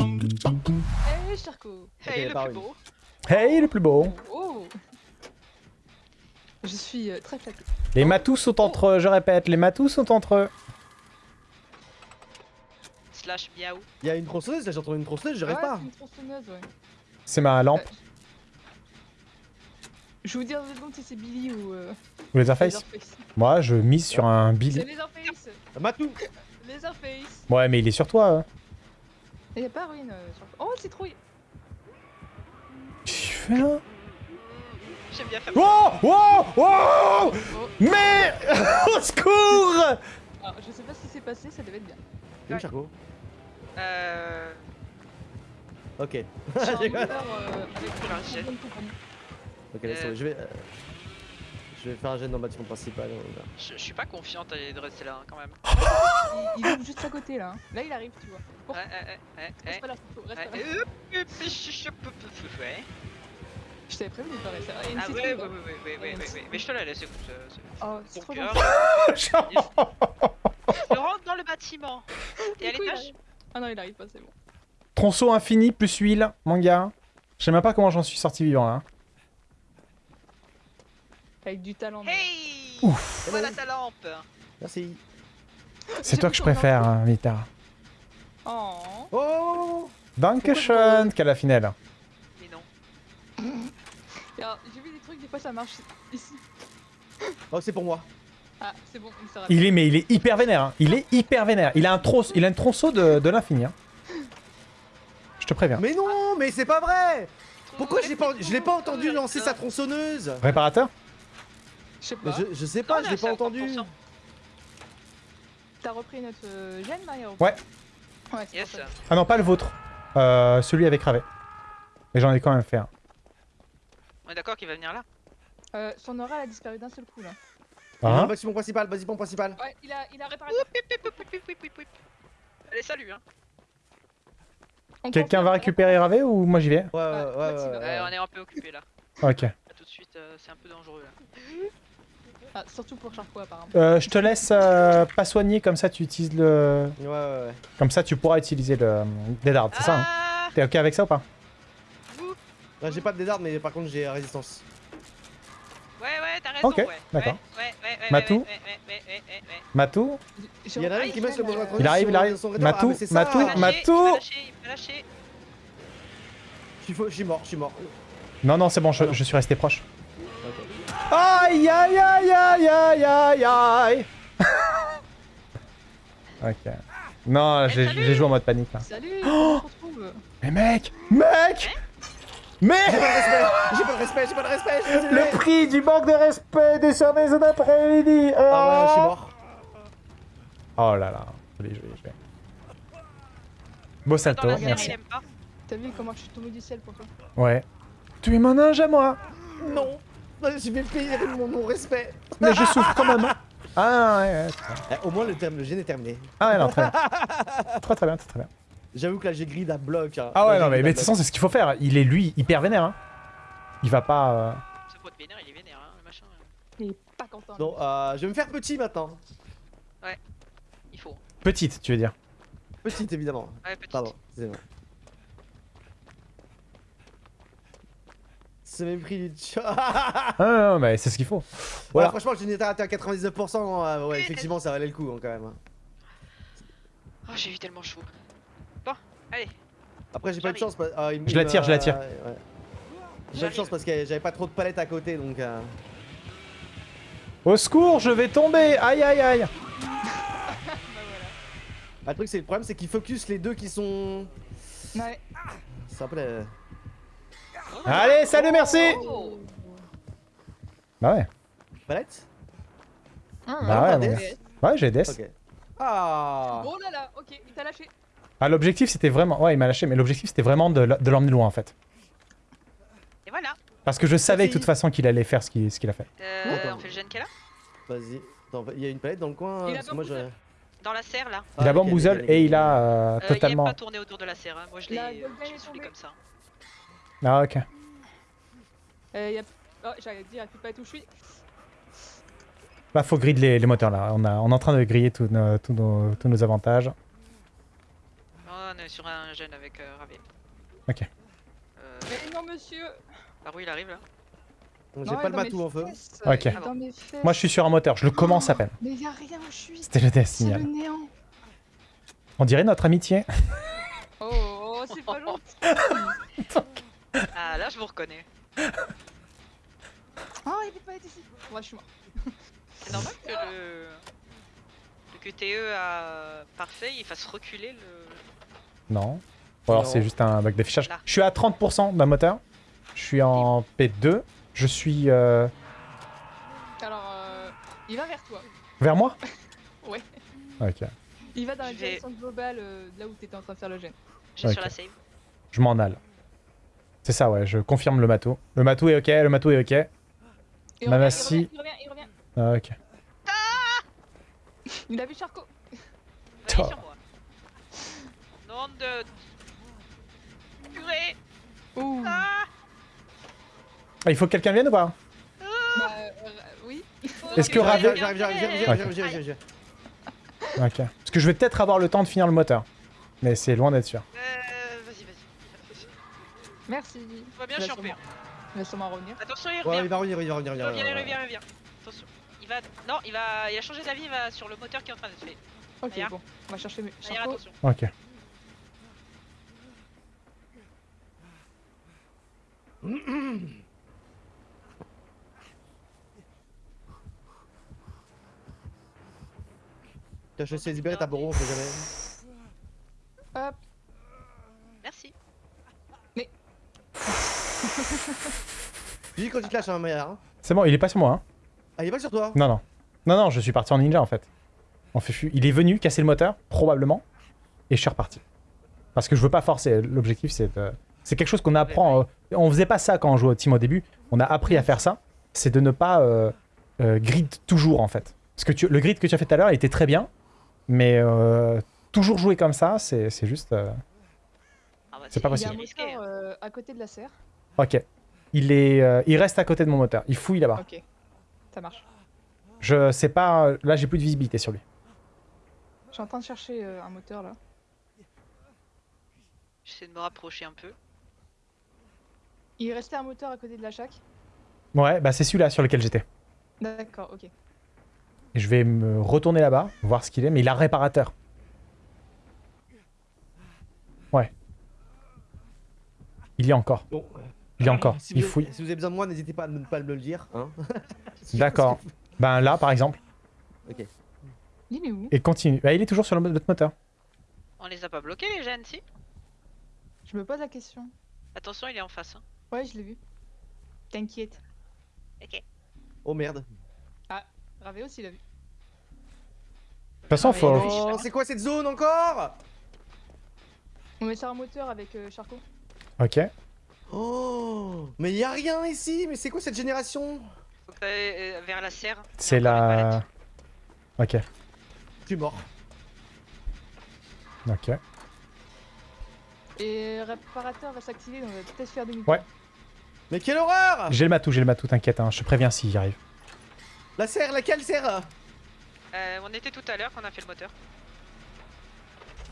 Eh, Charcot Hey, le plus beau. Hey, le plus beau Oh Je suis euh, très flattée. Les matous sont entre eux, je répète, les matous sont entre eux. Slash miaou. Il y a une tronçonneuse, j'ai entendu une tronçonneuse, j'arrive Ouais, pas. c'est une tronçonneuse, ouais. C'est ma lampe. Euh, Je vais vous dire deux secondes si c'est Billy ou... Euh, Ou Leatherface Leatherface. Moi, je mise sur un C'est Billy. Leatherface Matou Leatherface Ouais, mais il est sur toi. hein. Il y a pas ruine euh, sur... Oh, c'est que tu fais là J'aime bien faire Oh Oh Oh Oh. Mais Au secours Alors, Ah, je sais pas ce qui s'est passé, ça devait être bien. C'est où Charcot Euh... Ok. J'ai un euh, avec ok, laisse tomber, Euh. je vais. euh, Je vais faire un jet dans le bâtiment principal. Je, je suis pas confiante de rester là hein, quand même. Il, il ouvre juste à côté là. hein. Là il arrive, tu vois. Bon, Ouais, ouais, ouais, ouais, reste pas là, reste Ouais, pas là. je- t'avais prévenu de pas rester là. Il y a une Ah ouais, ouais, ouais, ouais, ouais, ouais, ouais, ouais. Mais je te la laisse, écoute. euh, Oh, c'est trop gentil. Je rentre dans le bâtiment. Et à l'étage. Ah non, il arrive pas, c'est bon. Tronçon infini plus huile, mon gars. Je sais même pas comment j'en suis sorti vivant là. Avec du talent. mais- Hey Ouf. Voilà ta lampe Merci. C'est toi que je préfère, hein, Vita. Oh. Oh Dankeschön, Calafinelle. Mais non. Et Alors, j'ai vu des trucs, des fois ça marche ici. Oh, c'est pour moi. Ah, c'est bon, il s'arrête. Il est, mais il est hyper vénère. hein. Il est hyper vénère. Il a un tronçon, il a une tronçon de, de l'infini. hein. Je te préviens. Mais non, mais c'est pas vrai Pourquoi je l'ai pas, je l'ai pas entendu lancer sa tronçonneuse? Réparateur? Je sais pas. je, je sais pas, je l'ai pas entendu. 30%. T'as repris notre euh, gène, Mario Ouais. Ouais, Yes. ça. Ah non, pas le vôtre. Euh, celui avec Ravé. Mais j'en ai quand même fait un. On est d'accord qu'il va venir là Euh, son aura elle a disparu d'un seul coup là. Dans Hein le bâtiment principal, bâtiment principal. Ouais, il a, il a réparé. Allez, salut hein On Quelqu'un va récupérer Ravé ou moi j'y vais Ouais, ouais, ouais, Ouais, ouais, tu vas- ouais, Ouais, on est un peu occupé là. Ok. Tout de suite, euh, c'est un peu dangereux là. Ah, surtout pour Charcot apparemment. Euh, je te laisse euh, pas soigner, comme ça tu utilises le... Ouais, ouais, ouais. Comme ça tu pourras utiliser le Dead Hard, c'est ça hein Ah T'es ok avec ça ou pas j'ai pas de désarme, mais par contre, j'ai résistance. Ouais, ouais, t'as raison, Ok, ouais. d'accord. Ouais, ouais, ouais, ouais, Matou ouais, ouais, ouais, ouais, ouais, ouais. Matou Il y en a un qui met le sur introduit Il arrive, il arrive. Matou, Ah. Matou, Matou. Je suis mort, je suis mort. Non, non, c'est bon, je, Ah je suis resté proche. Ok. Aïe, aïe, aïe, aïe, aïe, aïe, aïe Ok. Non, Eh, j'ai salut j'ai joué en mode panique là. Salut, Oh se retrouve Mais mec Mec J'ai Mais pas de respect, j'ai pas de respect, j'ai pas de respect. Le prix du manque de respect des services d'après-midi Ah ouais, je suis mort. Oh là là. Joli, joli, joli. Beau salto, série, merci. il aime pas. T'as vu comment je suis tombé du ciel pour toi? Ouais. Tu es mon ange à moi Non, je vais payer mon, mon respect. Mais je souffre quand même. Ah ouais, ouais. Eh, au moins, le, terme, le gène est terminé. Ah ouais, non, très bien. Très très bien, très très bien. J'avoue que là, j'ai grid à bloc. hein. Ah Là, ouais, j'ai non, mais, grid mais à de toute bloc. façon, c'est ce qu'il faut faire. Il est lui, hyper vénère. Hein. Il va pas... euh, Ce pote vénère, il est vénère, hein, le machin. euh, Il est pas content. Non, euh, je vais me faire petit maintenant. Il faut. Petite, tu veux dire. Petite, évidemment. Ouais, petite. Pardon, c'est bon. Ce mépris du chat. Ah non, non, mais c'est ce qu'il faut. Voilà. Ouais, franchement, était à 99%. euh, ouais, effectivement, ça valait le coup hein, quand même. hein. Oh, j'ai eu tellement chaud. Bon, allez. Après, j'ai pas de chance. parce- ah, il me- Je il la me- tire, je la tire. ouais. J'ai pas de chance parce que j'avais pas trop de palettes à côté donc. euh, Au secours, je vais tomber Aïe, aïe, aïe Bah voilà. Ah, le truc, c'est le problème, c'est qu'il focus les deux qui sont. Ouais. C'est un peu la. Allez, salut, merci Oh Bah ouais. Palette Bah Ah, ouais, mon gars. Ouais, j'ai DS. Ok. Ah Oh là là, ok, il t'a lâché. Ah, l'objectif, c'était vraiment... Ouais, il m'a lâché, mais l'objectif, c'était vraiment de, l'emmener loin, en fait. Et voilà. Parce que je savais de toute façon qu'il allait faire ce qu'il a fait. Euh, Attends. on fait le gène qu'elle a Vas-y. Il y a une palette dans le coin. Il a parce que moi, je... Dans la serre là. Il a Ah, bamboozle nickel, et il a euh, Euh, il aime totalement... pas tourner autour de la serre, hein. moi je l'ai La euh, comme ça. Ah, ok. Euh, y a... Oh, j'allais dire, elle peut pas être où je suis. Là, faut grid les, les moteurs, là. On, a, on est en train de griller tous nos, tous nos, tous nos avantages. On est sur un jeune avec euh, Ravier. Ok. Euh, Mais non, monsieur par où il arrive là? J'ai pas le matou en feu. Ok. Moi, je suis sur un moteur. Je le commence à peine. Mais y'a rien où je suis C'était le C'est Destiny. le néant On dirait notre amitié. Oh, oh, c'est pas gentil Ah là je vous reconnais. Oh, il peut pas être ici Ouais, je suis mort. C'est normal que le... le QTE à parfait il fasse reculer le... Non. Ou alors c'est juste un bug d'affichage. Je suis à 30% d'un moteur. Je suis en P2. Je suis euh, Alors, euh, il va vers toi. vers moi? Ouais. Ok. Il va dans la Je direction globale euh, de là où t'étais en train de faire le gène. J'ai Ok. sur la save. Je m'en alle. C'est ça, ouais. Je confirme le matou. Le matou est ok. Le matou est ok. Il revient. Il revient, il revient, Ah, ok. il a vu sur moi. Nom de... Purée Ouh. Ah Ah, il faut que quelqu'un vienne ou pas? Bah, euh, oui. Est-ce que Ravi- J'arrive, j'arrive, j'arrive, j'arrive, Ok. j'arrive, j'arrive, j'arrive, j'arrive. Ok. Parce que je vais peut-être avoir le temps de finir le moteur. Mais c'est loin d'être sûr. Merci. Tout va bien, je suis en P1. sûrement- Il va sûrement revenir. Attention, il Ouais, revient. il va revenir, il va revenir, il revient, il revient, il revient. Attention. Il va... Non, il va... Il a changé d'avis, il va sur le moteur qui est en train d'être fait. Ok, D'ailleurs. bon. On va chercher mes Charcot. attention. Ok. T'as chassé libéré ta bourreau, on sait jamais. Hop. Merci. Hein. C'est bon, il est pas sur moi. Hein. Ah, il est pas sur toi Non, non. Non, non, je suis parti en ninja en fait. On fait fu- Il est venu casser le moteur, probablement. Et je suis reparti. Parce que je veux pas forcer. L'objectif, c'est de... C'est quelque chose qu'on apprend. euh, On faisait pas ça quand on jouait au team au début. On a appris à faire ça. C'est de ne pas euh, euh, grid toujours en fait. Parce que tu- le grid que tu as fait tout à l'heure il était très bien. Mais euh, toujours jouer comme ça, c'est c'est juste. euh, Ah bah, C'est pas Il y a un possible. risqué, moteur à côté de la serre. Ok. Il, est, euh, il reste à côté de mon moteur. Il fouille là-bas. Ok. Ça marche. Je sais pas. Là, j'ai plus de visibilité sur lui. Je suis en train de chercher euh, un moteur là. J'essaie de me rapprocher un peu. Il restait un moteur à côté de la chac. Ouais, bah c'est celui-là sur lequel j'étais. D'accord, ok. Et je vais me retourner là-bas, voir ce qu'il est, mais il a réparateur. Ouais. Il y a encore. Bon. Il y a encore. Si Il vous, fouille. si vous avez besoin de moi, n'hésitez pas à ne pas me le dire. Hein. D'accord. Ben là, par exemple. Il est où? Et continue. Bah, il est toujours sur notre moteur. On les a pas bloqués les jeunes, si? Je me pose la question. Attention, il est en face. Hein. Ouais, je l'ai vu. T'inquiète. Ok. Oh merde. Ravé aussi l'a vu. De toute façon, Ah, faut. Oh, c'est quoi cette zone encore? On met sur un moteur avec euh, Charcot. Ok. Oh Mais y a rien ici Mais c'est quoi cette génération? Faut que t'ailles euh, vers la serre. Il C'est la. Ok. Je suis mort. Ok. Et réparateur va s'activer, donc on va peut-être faire des Ouais. Mais quelle horreur J'ai le matou, j'ai le matou, t'inquiète, hein. je te préviens s'il y arrive. La serre, laquelle serre? Euh, on était tout à l'heure quand on a fait le moteur.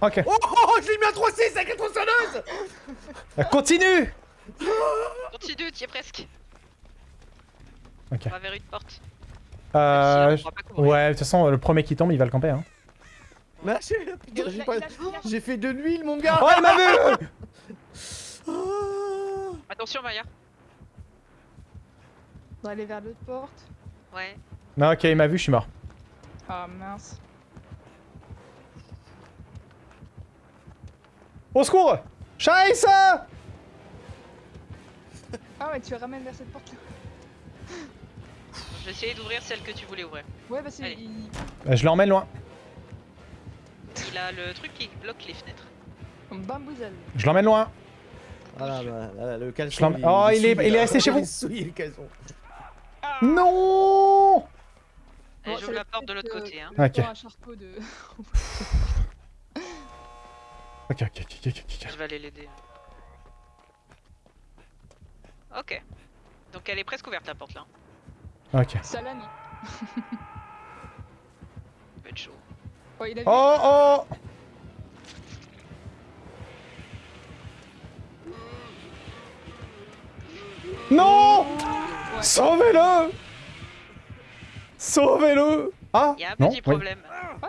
Ok. Oh, oh, oh, je l'ai mis à 3-6 avec la tronçonneuse Euh, Continue Continue, t'y es presque. Ok. On va vers une porte. Euh. Si, on couvrir. Ouais, de toute façon, le premier qui tombe, il va le camper. Hein. Mais j'ai- putain, pas- fait de l'huile, mon gars Oh, il m'a vu Oh. Attention, Maya. On va aller vers l'autre porte. Ouais. Non, ok, il m'a vu, je suis mort. Ah mince. Au secours Scheiße Ah ouais, tu ramènes vers cette porte là. Je vais essayer d'ouvrir celle que tu voulais ouvrir. Ouais, bah c'est. Il... Euh, Je l'emmène loin. Il a le truc qui bloque les fenêtres. Bamboozle. Je l'emmène loin. Là, le caleçon. Oh, il est- souillé, il est resté chez vous Il est souillé, le caleçon. Non Allez, Bon, j'ouvre la porte de l'autre côté. Hein. Ok. de. Ok, ok, ok, ok, ok. Je vais aller l'aider. Ok. Donc elle est presque ouverte la porte là. Ok. Salami. être chaud. Ouais, il a vu. Oh oh Non Ouais. Sauvez-le Sauvez-le Ah Il y a un non, petit oui. problème.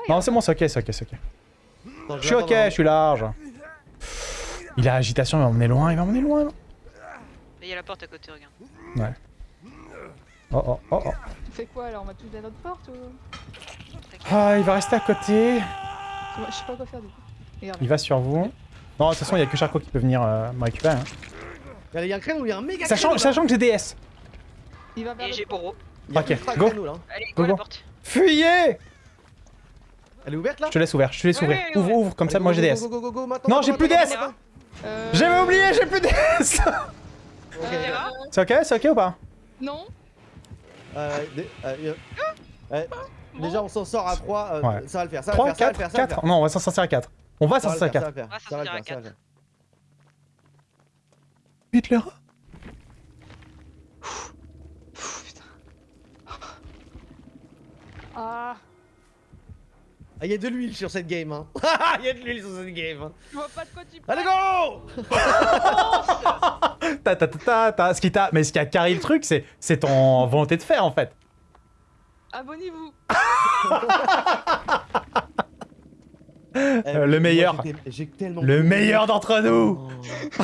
Non, c'est bon, c'est ok, c'est ok, c'est ok. Je suis ok, je suis large. Il a agitation, il va m'emmener loin, il va m'emmener loin. Il y a la porte à côté, regarde. Oh oh oh oh. Tu fais quoi alors On va tous à notre porte ou? Ah, il va rester à côté. Je sais pas quoi faire du coup. Regarde. Il va sur vous. Non, de toute façon, il y a que Charcot qui peut venir euh, me récupérer. hein. Il y a un créneau, il y a un méga Sachant, créneau, sachant que j'ai DS. Il va vers Et j'ai a Ok, ultra go. créneau, là. Allez, Go, go, la go. porte. Fuyez Elle est ouverte là Je te laisse ouvert, je te laisse Ouais, ouvrir. ouais, Ouvre, ouais. ouvre, comme ça, moi j'ai DS. go, go, go, go, maintenant, Non, j'ai plus DS. Euh, J'avais oublié, j'ai plus DS Euh, C'est ok, c'est ok ou pas? Non euh, des- euh, euh, euh, Déjà, on s'en sort à 3, Ouais. ça va le faire, ça va 3, le faire, ça va le 4, faire, ça va le 4 faire. Non, on va s'en sortir à 4. On va s'en sortir à faire, 4. ça va le faire, va le faire. Vite Putain. Ah Ah, il y a de l'huile sur cette game, hein. Il y a de l'huile sur cette game. hein. Je vois pas de quoi tu parles Allez, go Ta ta ta ta ta. Ce qui t'a, mais ce qui a carré le truc, c'est, c'est ton volonté de faire en fait. Abonnez-vous Eh, Euh, le moi, meilleur. tellement. Le meilleur d'entre nous. Oh.